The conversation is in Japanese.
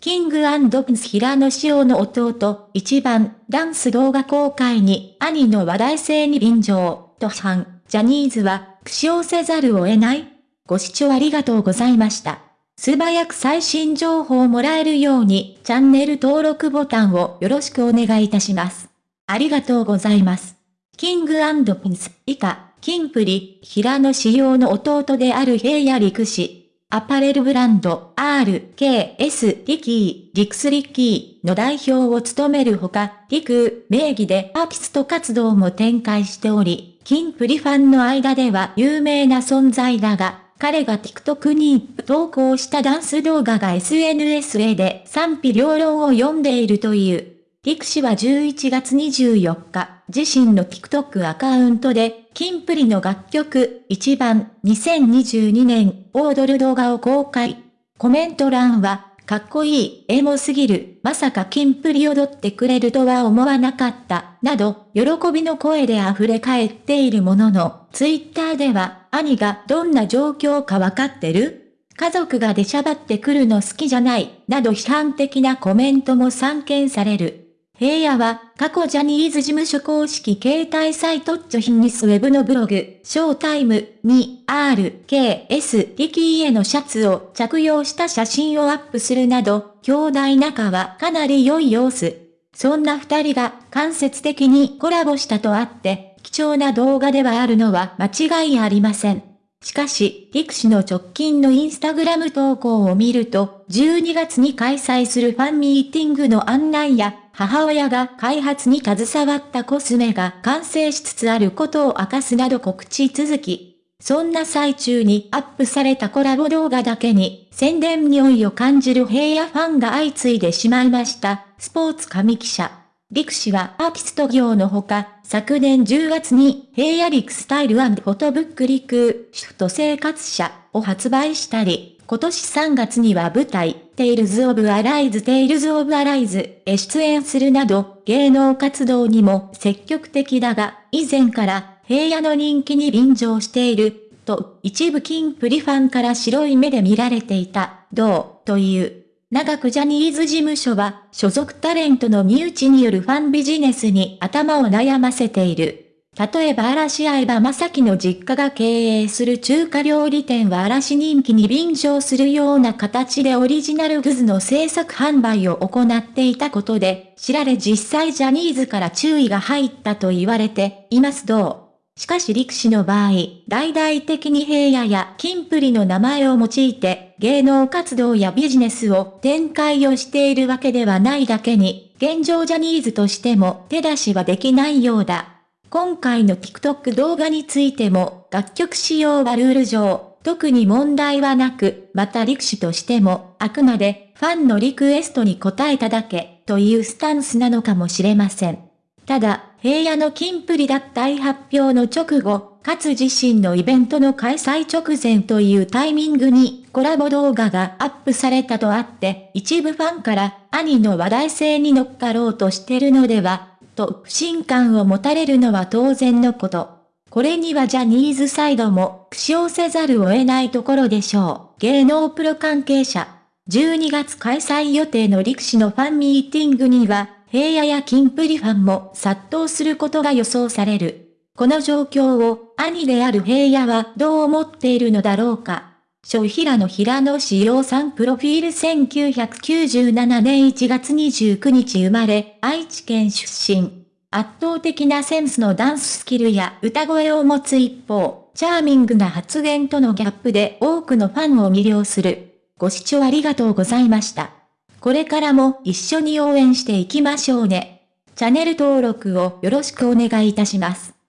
キングプンス平野紫耀の弟、一番、ダンス動画公開に、兄の話題性に便乗、と批判、ジャニーズは、苦笑せざるを得ないご視聴ありがとうございました。素早く最新情報をもらえるように、チャンネル登録ボタンをよろしくお願いいたします。ありがとうございます。キングプンス、以下、キンプリ、平野仕様の弟である平野陸士、アパレルブランド RKS リキー、リクスリッキーの代表を務めるほか、リク名義でアーティスト活動も展開しており、キンプリファンの間では有名な存在だが、彼が TikTok に投稿したダンス動画が SNS へで賛否両論を読んでいるという。リク氏は11月24日、自身の TikTok アカウントで、キンプリの楽曲、1番、2022年、を踊る動画を公開。コメント欄は、かっこいい、エモすぎる、まさかキンプリ踊ってくれるとは思わなかった、など、喜びの声で溢れ返っているものの、ツイッターでは、兄がどんな状況かわかってる？家族が出しゃばってくるの好きじゃない、など批判的なコメントも散見される。平野は、過去ジャニーズ事務所公式携帯サイトジョヒニスウェブのブログ、ショータイムに RKS リキーへのシャツを着用した写真をアップするなど、兄弟仲はかなり良い様子。そんな二人が間接的にコラボしたとあって、貴重な動画ではあるのは間違いありません。しかし、リク氏の直近のインスタグラム投稿を見ると、12月に開催するファンミーティングの案内や、母親が開発に携わったコスメが完成しつつあることを明かすなど告知続き。そんな最中にアップされたコラボ動画だけに、宣伝匂いを感じる平野ファンが相次いでしまいました。スポーツ紙記者。陸氏はアーティスト業のほか、昨年10月に平野陸スタイルフォトブック陸シフト生活者を発売したり、今年3月には舞台、テイルズ・オブ・アライズ・テイルズ・オブ・アライズへ出演するなど、芸能活動にも積極的だが、以前から平野の人気に便乗している、と一部キンプリファンから白い目で見られていた、どう、という長くジャニーズ事務所は、所属タレントの身内によるファンビジネスに頭を悩ませている。例えば嵐相葉正樹の実家が経営する中華料理店は嵐人気に便乗するような形でオリジナルグズの制作販売を行っていたことで、知られ実際ジャニーズから注意が入ったと言われていますどう？しかし力士の場合、大々的に平野や金プリの名前を用いて、芸能活動やビジネスを展開をしているわけではないだけに、現状ジャニーズとしても手出しはできないようだ。今回の TikTok 動画についても、楽曲使用はルール上、特に問題はなく、また力士としても、あくまで、ファンのリクエストに応えただけ、というスタンスなのかもしれません。ただ、平野の金プリ脱退発表の直後、かつ自身のイベントの開催直前というタイミングにコラボ動画がアップされたとあって、一部ファンから兄の話題性に乗っかろうとしてるのでは、と不信感を持たれるのは当然のこと。これにはジャニーズサイドも苦笑せざるを得ないところでしょう。芸能プロ関係者。12月開催予定の力士のファンミーティングには、平野やキンプリファンも殺到することが予想される。この状況を兄である平野はどう思っているのだろうか。小平野平野志陽さんプロフィール1997年1月29日生まれ、愛知県出身。圧倒的なセンスのダンススキルや歌声を持つ一方、チャーミングな発言とのギャップで多くのファンを魅了する。ご視聴ありがとうございました。これからも一緒に応援していきましょうね。チャンネル登録をよろしくお願いいたします。